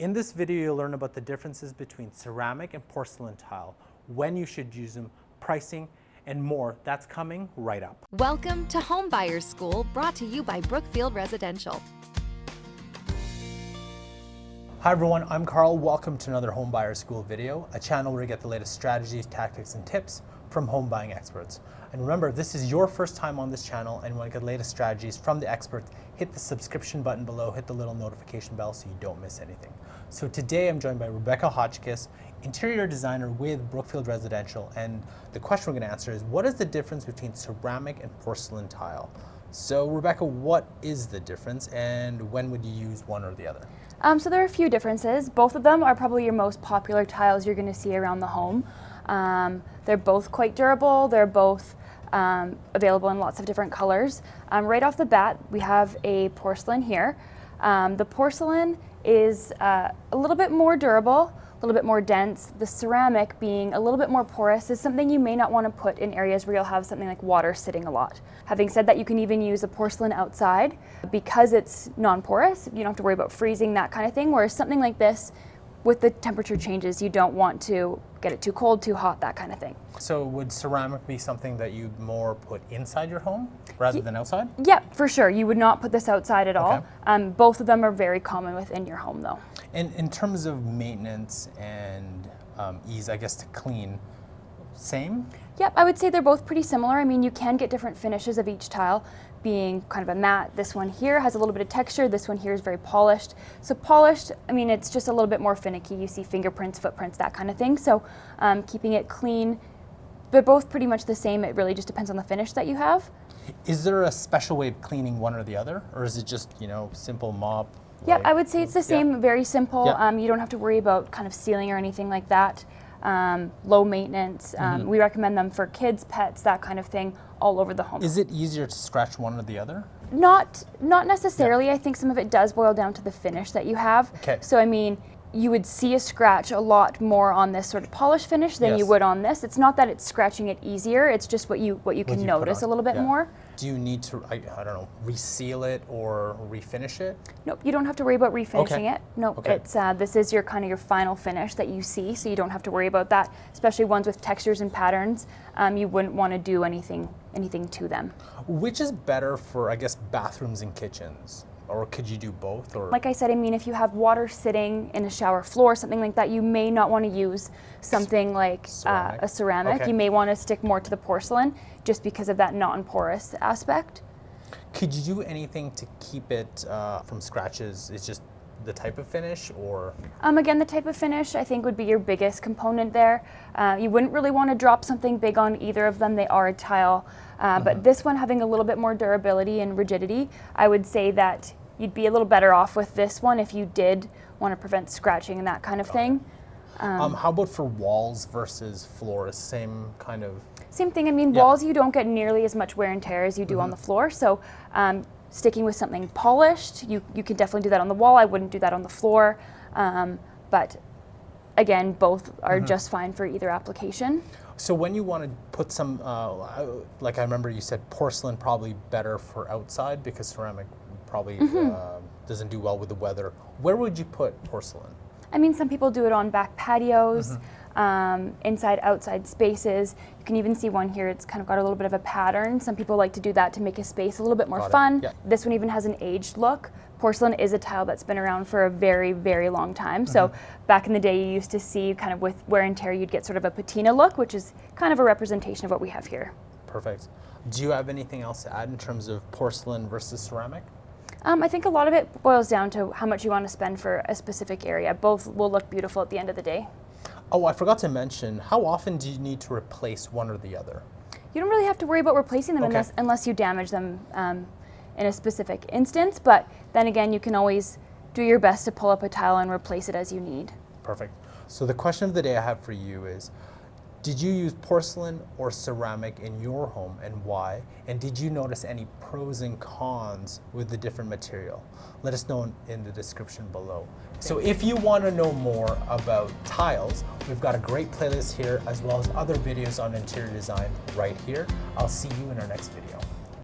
In this video, you'll learn about the differences between ceramic and porcelain tile, when you should use them, pricing, and more. That's coming right up. Welcome to Home Buyers School, brought to you by Brookfield Residential. Hi everyone, I'm Carl. Welcome to another Home Buyer School video, a channel where you get the latest strategies, tactics, and tips from home buying experts. And remember, if this is your first time on this channel and want to get the latest strategies from the experts, hit the subscription button below, hit the little notification bell so you don't miss anything. So today I'm joined by Rebecca Hotchkiss, interior designer with Brookfield Residential. And the question we're going to answer is, what is the difference between ceramic and porcelain tile? So Rebecca, what is the difference and when would you use one or the other? Um, so there are a few differences. Both of them are probably your most popular tiles you're going to see around the home. Um, they're both quite durable. They're both um, available in lots of different colors. Um, right off the bat, we have a porcelain here. Um, the porcelain is uh, a little bit more durable, a little bit more dense. The ceramic being a little bit more porous is something you may not want to put in areas where you'll have something like water sitting a lot. Having said that, you can even use a porcelain outside because it's non-porous. You don't have to worry about freezing, that kind of thing, whereas something like this, with the temperature changes, you don't want to get it too cold, too hot, that kind of thing. So would ceramic be something that you'd more put inside your home rather than outside? Yeah, for sure. You would not put this outside at all. Okay. Um, both of them are very common within your home though. And in terms of maintenance and um, ease, I guess, to clean, same? Yep, I would say they're both pretty similar. I mean, you can get different finishes of each tile being kind of a matte. This one here has a little bit of texture. This one here is very polished. So polished, I mean, it's just a little bit more finicky. You see fingerprints, footprints, that kind of thing. So um, keeping it clean, they're both pretty much the same. It really just depends on the finish that you have. Is there a special way of cleaning one or the other? Or is it just, you know, simple mop? Yep, like- I would say it's the same, Yeah. very simple. Yep. Um, you don't have to worry about kind of sealing or anything like that. Um, low maintenance. Um, Mm-hmm. We recommend them for kids, pets, that kind of thing, all over the home. Is it easier to scratch one or the other? Not not necessarily. I think some of it does boil down to the finish that you have. Okay. So I mean, you would see a scratch a lot more on this sort of polish finish than you would on this. It's not that it's scratching it easier. It's just what you what you What can you notice a little bit yeah. more. Do you need to, I, I don't know, reseal it or refinish it? Nope, you don't have to worry about refinishing Okay. it. Nope, Okay. it's uh, this is your kind of your final finish that you see, so you don't have to worry about that. Especially ones with textures and patterns, um, you wouldn't want to do anything anything to them. Which is better for, I guess, bathrooms and kitchens? Or could you do both? Or Like I said, I mean, if you have water sitting in a shower floor, something like that, you may not want to use something like uh, a ceramic. Okay. You may want to stick more to the porcelain just because of that non-porous aspect. Could you do anything to keep it uh, from scratches? Is just the type of finish or? Um, again, the type of finish I think would be your biggest component there. Uh, you wouldn't really want to drop something big on either of them. They are a tile. Uh, Mm-hmm. But this one having a little bit more durability and rigidity, I would say that you'd be a little better off with this one if you did want to prevent scratching and that kind of thing. Um, how about for walls versus floors? Same kind of. Same thing. I mean, Yeah. walls you don't get nearly as much wear and tear as you do on the floor. So um, sticking with something polished, you you can definitely do that on the wall. I wouldn't do that on the floor. Um, but again, both are just fine for either application. So when you want to put some, uh, like I remember you said porcelain probably better for outside because ceramic probably Mm-hmm. uh, doesn't do well with the weather. Where would you put porcelain? I mean, some people do it on back patios, um, inside, outside spaces. You can even see one here. It's kind of got a little bit of a pattern. Some people like to do that to make a space a little bit more Got fun. Yeah. This one even has an aged look. Porcelain is a tile that's been around for a very, very long time. So back in the day, you used to see kind of with wear and tear, you'd get sort of a patina look, which is kind of a representation of what we have here. Perfect. Do you have anything else to add in terms of porcelain versus ceramic? Um, I think a lot of it boils down to how much you want to spend for a specific area. Both will look beautiful at the end of the day. Oh, I forgot to mention, how often do you need to replace one or the other? You don't really have to worry about replacing them Okay. unless, unless you damage them um, in a specific instance. But then again, you can always do your best to pull up a tile and replace it as you need. Perfect. So the question of the day I have for you is, did you use porcelain or ceramic in your home and why? And did you notice any pros and cons with the different material? Let us know in, the description below. So if you want to know more about tiles, we've got a great playlist here as well as other videos on interior design right here. I'll see you in our next video.